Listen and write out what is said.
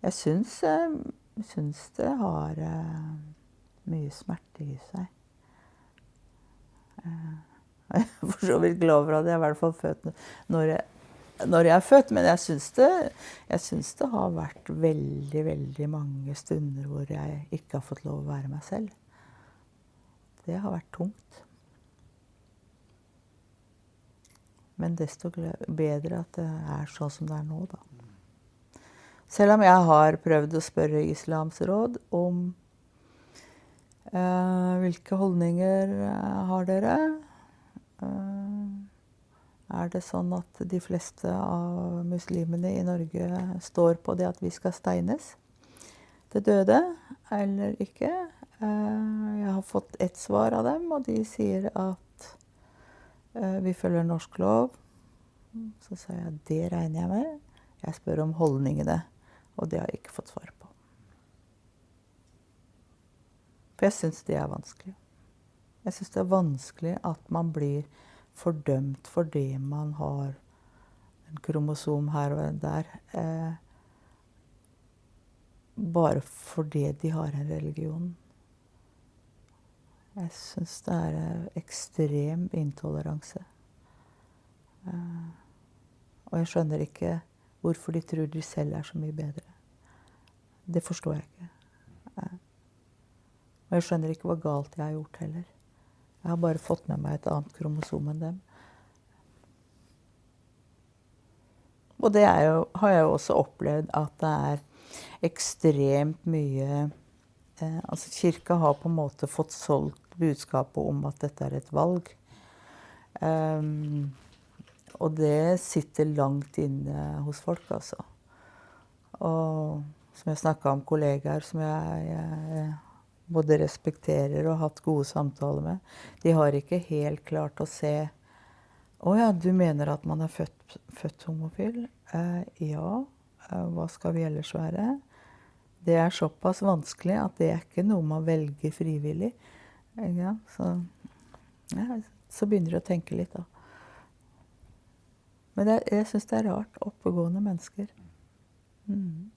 Jeg syns, eh, syns det har uh, mye smerte i seg. Uh, jeg er for så vidt glad for at jeg i hvert fall født når jeg, når jeg er født, men jeg syns det, jeg syns det har vært veldig, veldig mange stunder hvor jeg ikke har fått lov å være meg selv. Det har vært tungt. Men desto bedre at det er sånn som det er nå, da. Selv om jeg har prøvd å spørre Islams råd om eh, hvilke holdninger eh, har dere? Eh, er det sånn at de fleste av muslimene i Norge står på det at vi skal steines til døde, eller ikke? Eh, jeg har fått ett svar av dem, og de sier at vi følger norsk lov. Så sa jeg det regner jeg med. Jeg spør om holdningene. Og det har jeg ikke fått svar på. For jeg syns det er vanskelig. Jeg syns det er vanskelig at man blir fordømt for det man har en kromosom her og der. Eh, bare fordi de har en religion. Jeg syns det er eh, ekstrem intoleranse. Eh, og jeg skjønner ikke hvorfor de tror de selv er så mye bedre. Det forstår jeg ikke. Og jeg skjønner ikke hva galt jeg har gjort heller. Jeg har bare fått med meg et annet kromosom enn dem. Og det jo, har jeg jo også opplevd at det er ekstremt mye eh, Altså kirka har på en måte fått solgt budskapet om at dette er et valg. Um, og det sitter langt inne hos folk, altså. Og som jeg snakka om kollegaer som jeg, jeg, både respekterer og har hatt gode samtaler med, de har ikke helt klart å se Å ja, du mener at man er født, født homofil? Eh, ja. Eh, hva skal vi ellers være? Det er såpass vanskelig at det er ikke noe man velger frivillig. Ja, så, ja, så begynner du å tenke litt, da. Men det, jeg syns det er rart. Oppegående mennesker. Mm.